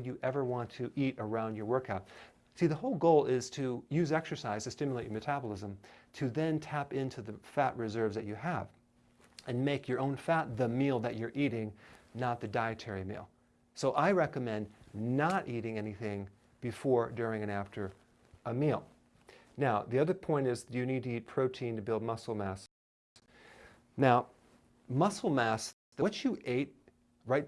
you ever want to eat around your workout. See, the whole goal is to use exercise to stimulate your metabolism to then tap into the fat reserves that you have and make your own fat the meal that you're eating, not the dietary meal. So I recommend not eating anything before, during, and after a meal. Now, the other point is you need to eat protein to build muscle mass. Now, muscle mass, what you ate